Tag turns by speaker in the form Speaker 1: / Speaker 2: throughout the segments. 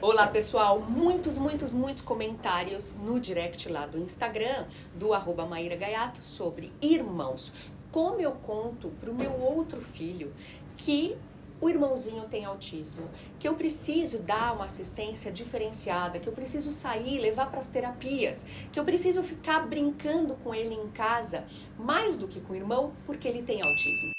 Speaker 1: Olá pessoal, muitos, muitos, muitos comentários no direct lá do Instagram do arroba Maíra Gaiato sobre irmãos. Como eu conto pro meu outro filho que o irmãozinho tem autismo, que eu preciso dar uma assistência diferenciada, que eu preciso sair, levar para as terapias, que eu preciso ficar brincando com ele em casa mais do que com o irmão porque ele tem autismo.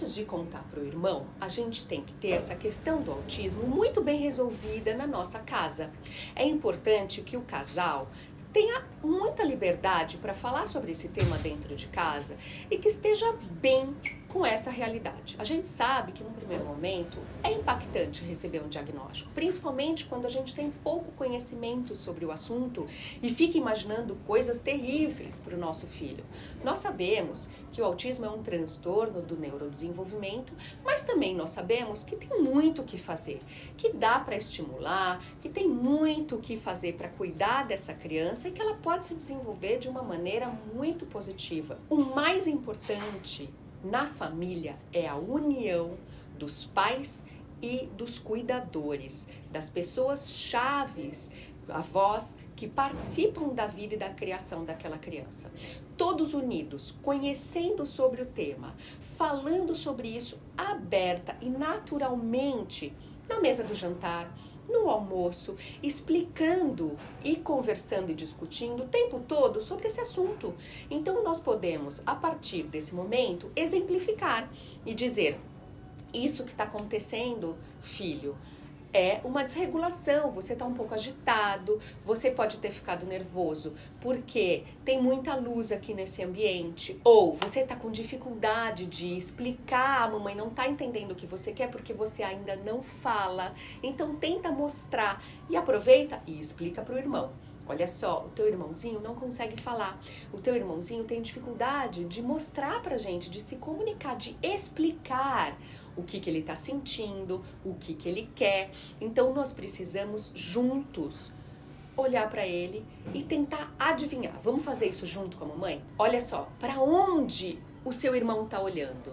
Speaker 1: Antes de contar para o irmão, a gente tem que ter essa questão do autismo muito bem resolvida na nossa casa. É importante que o casal tenha muita liberdade para falar sobre esse tema dentro de casa e que esteja bem com essa realidade. A gente sabe que, num primeiro momento, é impactante receber um diagnóstico, principalmente quando a gente tem pouco conhecimento sobre o assunto e fica imaginando coisas terríveis para o nosso filho. Nós sabemos que o autismo é um transtorno do neurodesenvolvimento, mas também nós sabemos que tem muito o que fazer, que dá para estimular, que tem muito o que fazer para cuidar dessa criança e que ela pode se desenvolver de uma maneira muito positiva. O mais importante na família é a união dos pais e dos cuidadores, das pessoas chaves, avós que participam da vida e da criação daquela criança. Todos unidos, conhecendo sobre o tema, falando sobre isso aberta e naturalmente na mesa do jantar, no almoço, explicando e conversando e discutindo o tempo todo sobre esse assunto. Então, nós podemos, a partir desse momento, exemplificar e dizer: Isso que está acontecendo, filho, é uma desregulação, você está um pouco agitado, você pode ter ficado nervoso porque tem muita luz aqui nesse ambiente, ou você está com dificuldade de explicar, a mamãe não está entendendo o que você quer porque você ainda não fala, então tenta mostrar e aproveita e explica para o irmão. Olha só, o teu irmãozinho não consegue falar. O teu irmãozinho tem dificuldade de mostrar pra gente, de se comunicar, de explicar o que, que ele está sentindo, o que, que ele quer. Então nós precisamos juntos olhar para ele e tentar adivinhar. Vamos fazer isso junto com a mamãe? Olha só, para onde o seu irmão está olhando?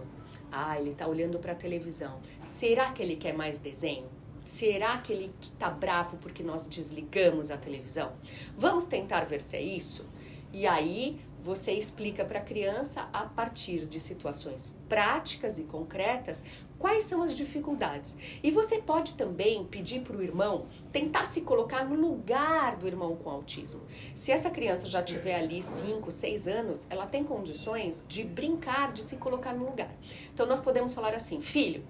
Speaker 1: Ah, ele está olhando para a televisão. Será que ele quer mais desenho? Será que ele está bravo porque nós desligamos a televisão? Vamos tentar ver se é isso? E aí você explica para a criança, a partir de situações práticas e concretas, quais são as dificuldades. E você pode também pedir para o irmão tentar se colocar no lugar do irmão com autismo. Se essa criança já tiver ali 5, 6 anos, ela tem condições de brincar, de se colocar no lugar. Então nós podemos falar assim: filho,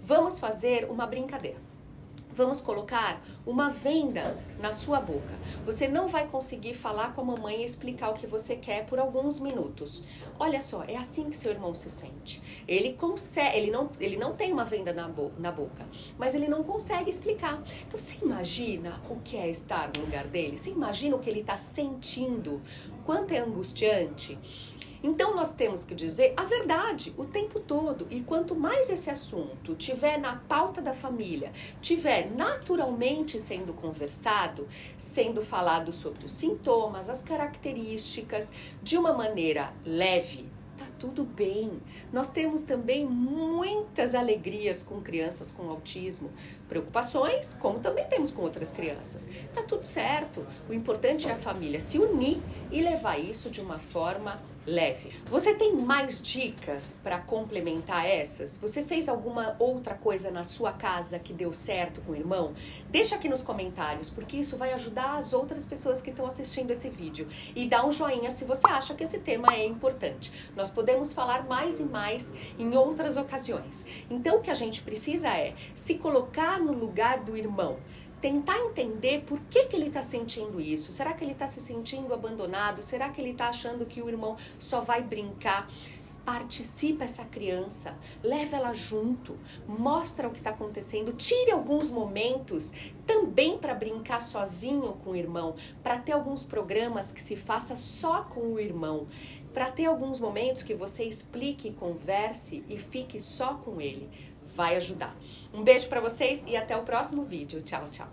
Speaker 1: vamos fazer uma brincadeira vamos colocar uma venda na sua boca. Você não vai conseguir falar com a mamãe e explicar o que você quer por alguns minutos. Olha só, é assim que seu irmão se sente. Ele consegue, ele não, ele não tem uma venda na, bo na boca, mas ele não consegue explicar. Então você imagina o que é estar no lugar dele? Você imagina o que ele está sentindo? Quanto é angustiante? Então nós temos que dizer a verdade o tempo todo. E quanto mais esse assunto tiver na pauta da família, tiver naturalmente sendo conversado, sendo falado sobre os sintomas, as características, de uma maneira leve, tá tudo bem. Nós temos também muitas alegrias com crianças com autismo, preocupações, como também temos com outras crianças. Tá tudo certo. O importante é a família se unir e levar isso de uma forma leve. Você tem mais dicas para complementar essas? Você fez alguma outra coisa na sua casa que deu certo com o irmão? Deixa aqui nos comentários, porque isso vai ajudar as outras pessoas que estão assistindo esse vídeo. E dá um joinha se você acha que esse tema é importante. Nós podemos falar mais e mais em outras ocasiões. Então o que a gente precisa é se colocar no lugar do irmão tentar entender por que, que ele está sentindo isso. Será que ele está se sentindo abandonado? Será que ele está achando que o irmão só vai brincar? participa essa criança, leva ela junto, mostra o que está acontecendo, tire alguns momentos também para brincar sozinho com o irmão, para ter alguns programas que se faça só com o irmão, para ter alguns momentos que você explique, converse e fique só com ele vai ajudar. Um beijo para vocês e até o próximo vídeo. Tchau, tchau.